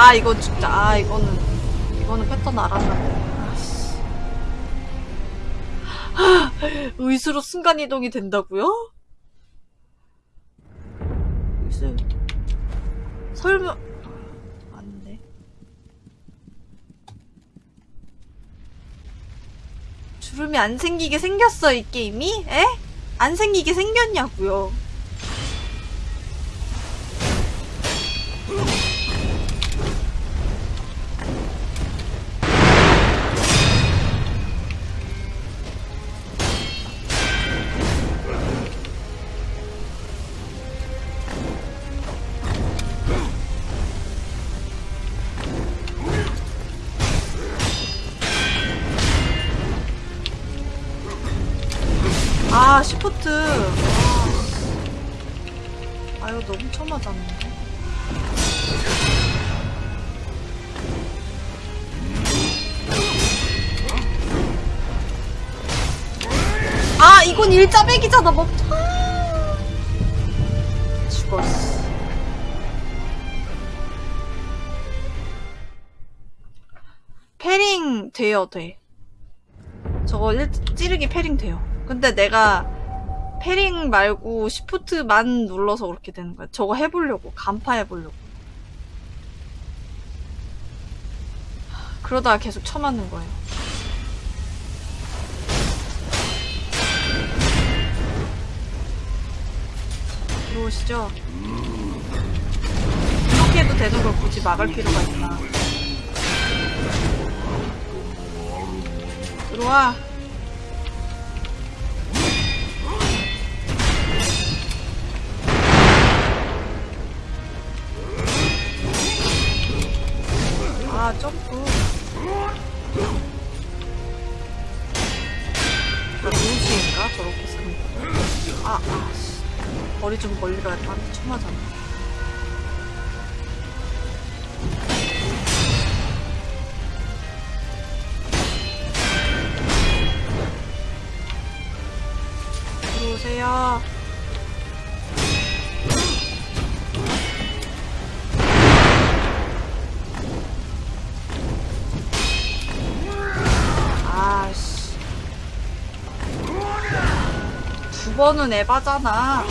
아 이거 진짜 아 이거는 이거는 패턴 아씨. 하, 의수로 순간 이동이 된다고요? 의수 설마 안돼 주름이 안 생기게 생겼어 이 게임이? 에? 안 생기게 생겼냐고요 아 시프트. 아, 아 이거 너무 처맞았는데? 아 이건 일자백이잖아 멈춰 아. 죽었어. 패링 돼요 돼. 저거 일, 찌르기 패링 돼요. 근데 내가 패링 말고 시프트만 눌러서 그렇게 되는 거야. 저거 해보려고. 간파 해보려고. 그러다가 계속 쳐맞는 거예요. 들어오시죠? 이렇게 해도 되는 걸 굳이 막을 필요가 있나. 들어와. 아 점프 나 루시인가? 저렇게 쓰는 거 아, 아, 씨. 거리 좀 멀리 가야 돼. 한테 쳐 맞았네. 들어오세요. 두 번은 에바잖아.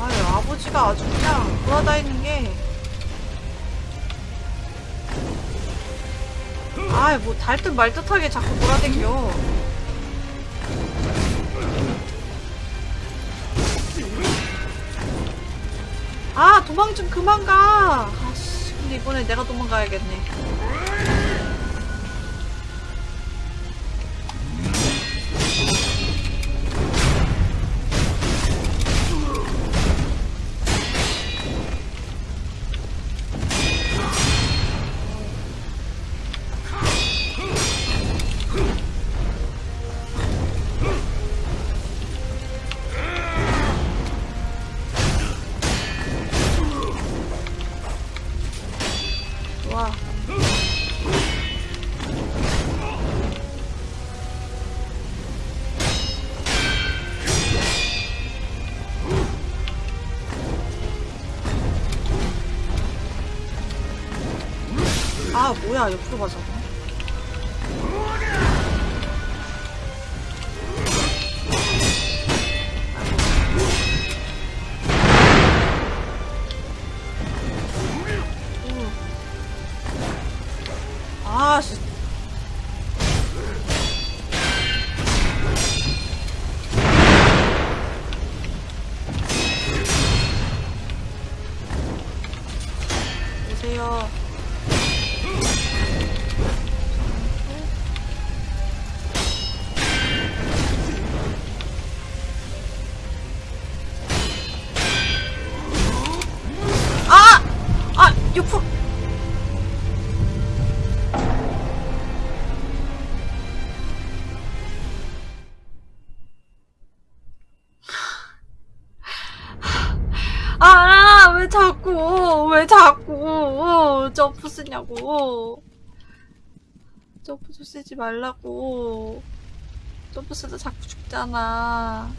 아유, 아버지가 아주 그냥 돌아다니는 게. 아이, 뭐, 달듯 말듯하게 자꾸 돌아댕겨. 아 도망 좀 그만 가. 이번에 내가 도망가야겠네. 뭐야 옆으로 가자. 점프 쓰냐고. 점프 좀 쓰지 말라고. 점프스도 자꾸 죽잖아.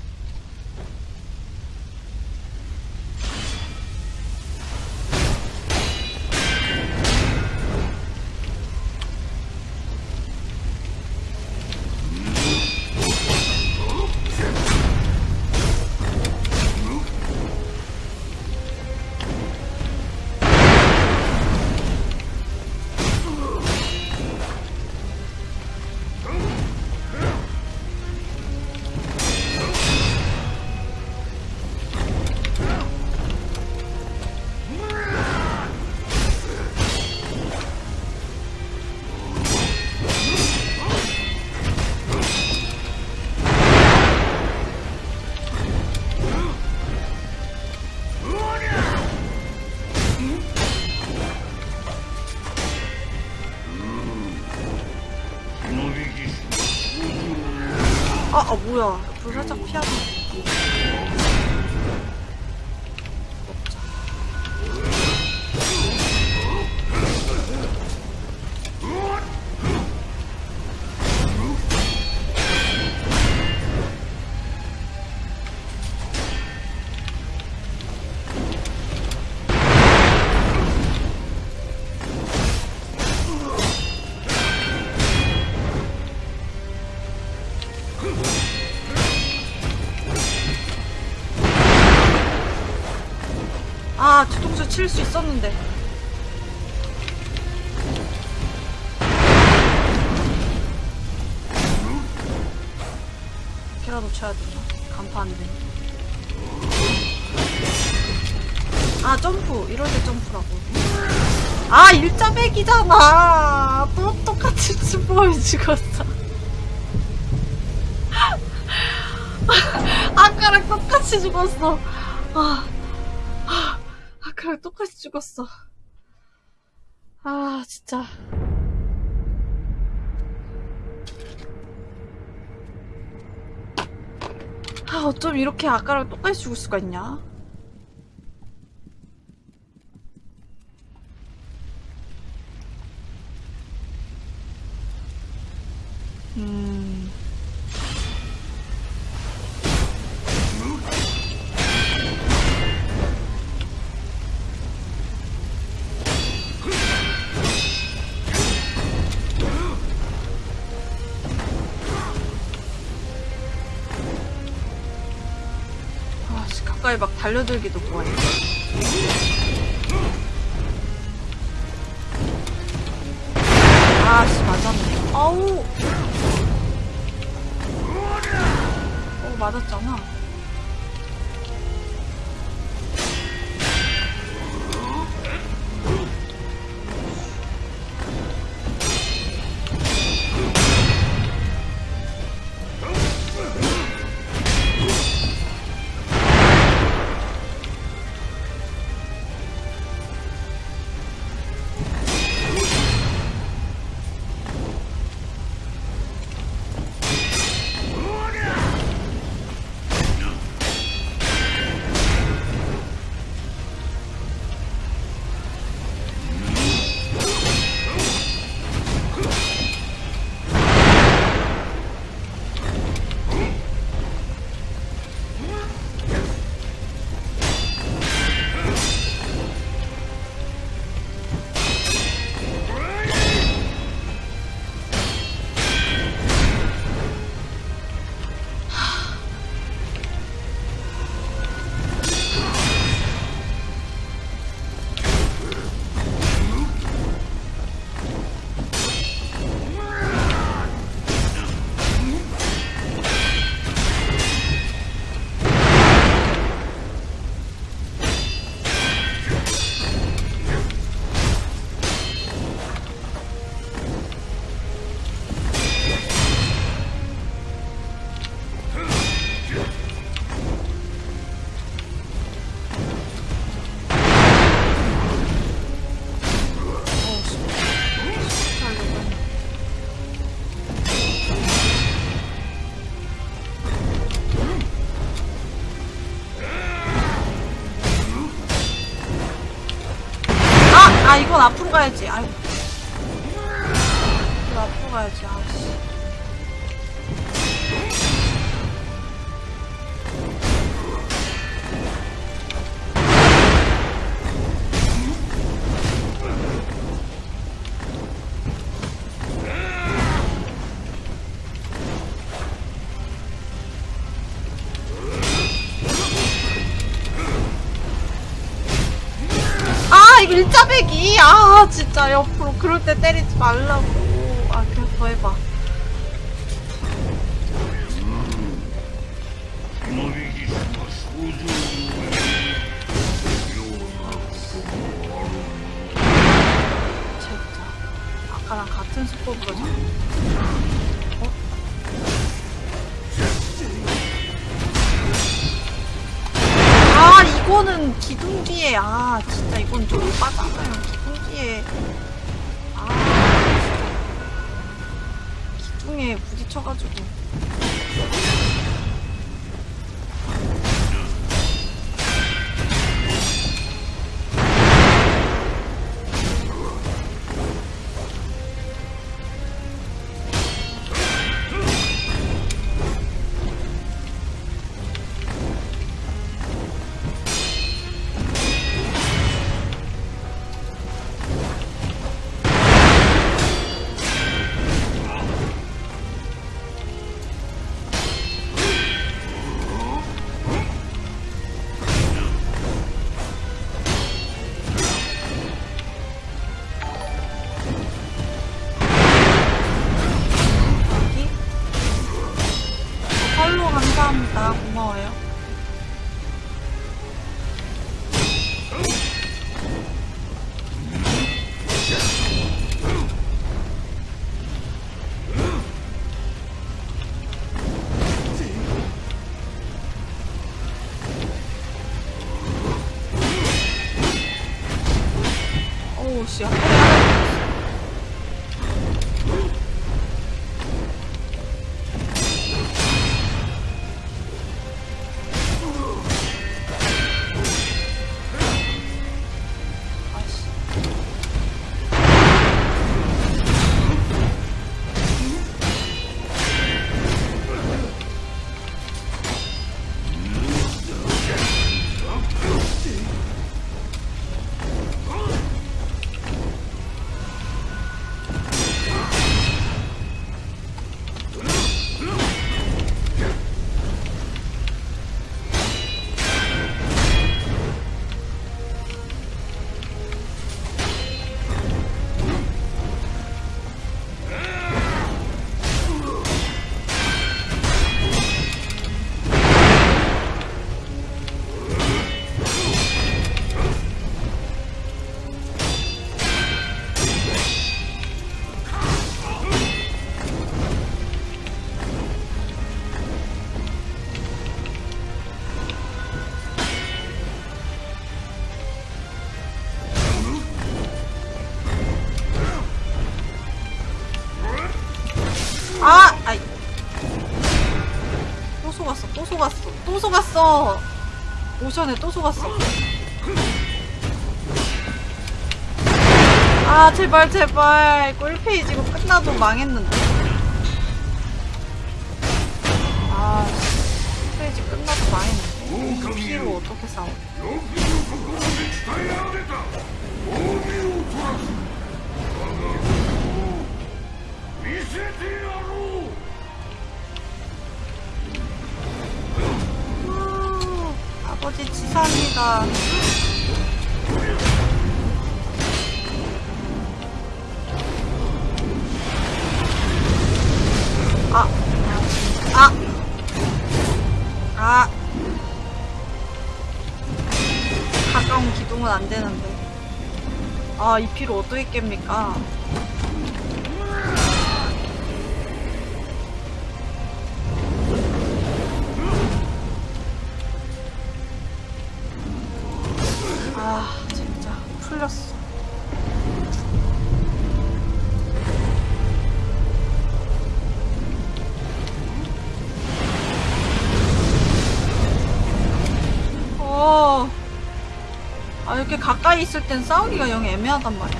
뭐야. 불 살짝 피하고. 일자백이잖아. 또 똑같이 슈퍼이 죽었어. 아까랑 똑같이 죽었어. 아. 아까랑 똑같이 죽었어. 아, 진짜. 아, 어쩜 이렇게 아까랑 똑같이 죽을 수가 있냐? 음. 아, 씨, 가까이 막 달려들기도 뭐해. 아, 씨, 맞았네. 아우! 맞았잖아. 아 진짜. 옆으로 그럴 때 때리지 말라고 이거는 기둥기에 아 진짜 이건 좀 빠잖아요. 기둥기에. 아 기둥에 부딪혀가지고 아! 아이. 또 속았어, 또 속았어, 또 속았어! 오션에 또 속았어. 아, 제발, 제발. 이거 1페이지 이거 끝나도 망했는데. 아, 1페이지 끝나도 망했는데. 피로 어떻게 싸워? 우, 아버지 치사합니다. 아, 아, 아. 가까운 기둥은 안 되는데. 아, 이 피를 어떻게 깹니까? 있을 땐 싸우기가 영 애매하단 말이지.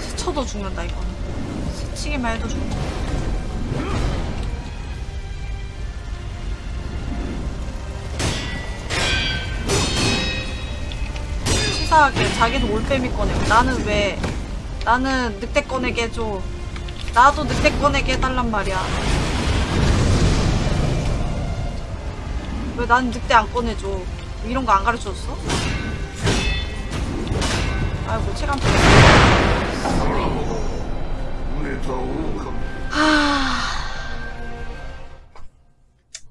스쳐도 죽는다, 이거는. 스치기만 해도 죽는다. 치사하게 자기는 올빼미 꺼내고 나는 왜 나는 늑대 꺼내게 해줘 나도 늑대 꺼내게 해달란 말이야 왜 나는 늑대 안 꺼내줘? 이런 거 안 가르쳐줬어? 아이고 체감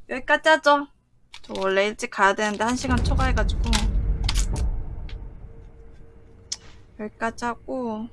여기까지 하죠. 저 원래 일찍 가야 되는데 한 시간 초과해가지고 여기까지 하고